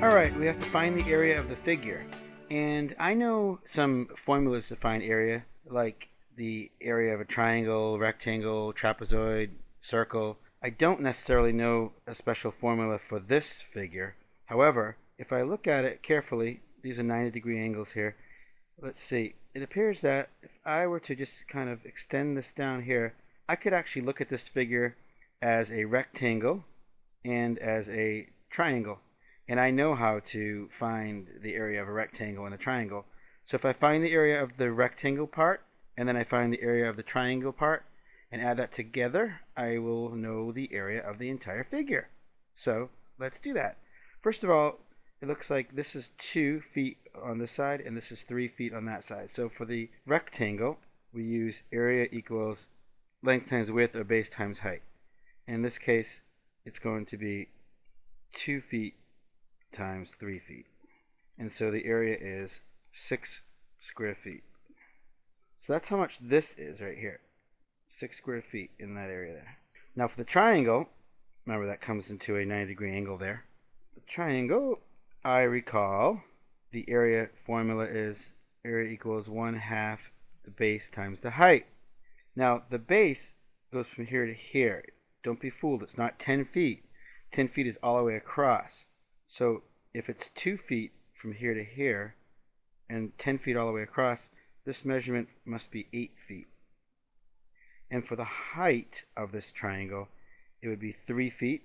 Alright, we have to find the area of the figure. And I know some formulas to find area, like the area of a triangle, rectangle, trapezoid, circle. I don't necessarily know a special formula for this figure. However, if I look at it carefully, these are 90 degree angles here. Let's see, it appears that if I were to just kind of extend this down here, I could actually look at this figure as a rectangle and as a triangle. And I know how to find the area of a rectangle and a triangle. So if I find the area of the rectangle part, and then I find the area of the triangle part, and add that together, I will know the area of the entire figure. So let's do that. First of all, it looks like this is 2 feet on this side, and this is 3 feet on that side. So for the rectangle, we use area equals length times width or base times height. In this case, it's going to be 2 feet times 3 feet. And so the area is 6 square feet. So that's how much this is right here. 6 square feet in that area there. Now for the triangle, remember that comes into a 90 degree angle there. The triangle, I recall, the area formula is area equals 1 half the base times the height. Now the base goes from here to here. Don't be fooled, it's not 10 feet. 10 feet is all the way across. So if it's 2 feet from here to here and 10 feet all the way across, this measurement must be 8 feet. And for the height of this triangle, it would be 3 feet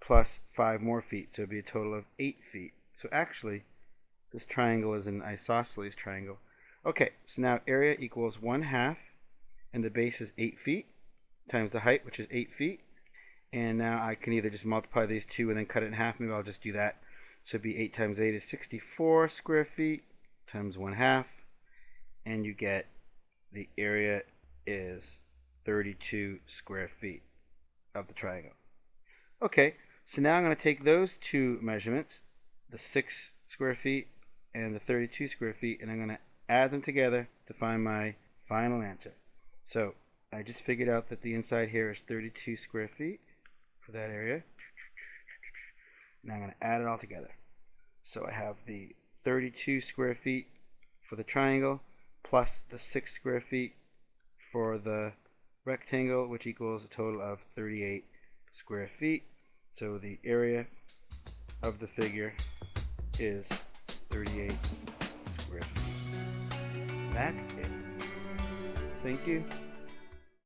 plus 5 more feet. So it would be a total of 8 feet. So actually, this triangle is an isosceles triangle. Okay, so now area equals 1 half, and the base is 8 feet, times the height, which is 8 feet. And now I can either just multiply these two and then cut it in half. Maybe I'll just do that. So it'd be 8 times 8 is 64 square feet times 1 half. And you get the area is 32 square feet of the triangle. Okay, so now I'm going to take those two measurements, the 6 square feet and the 32 square feet, and I'm going to add them together to find my final answer. So I just figured out that the inside here is 32 square feet that area. Now I'm going to add it all together. So I have the 32 square feet for the triangle plus the 6 square feet for the rectangle, which equals a total of 38 square feet. So the area of the figure is 38 square feet. That's it. Thank you.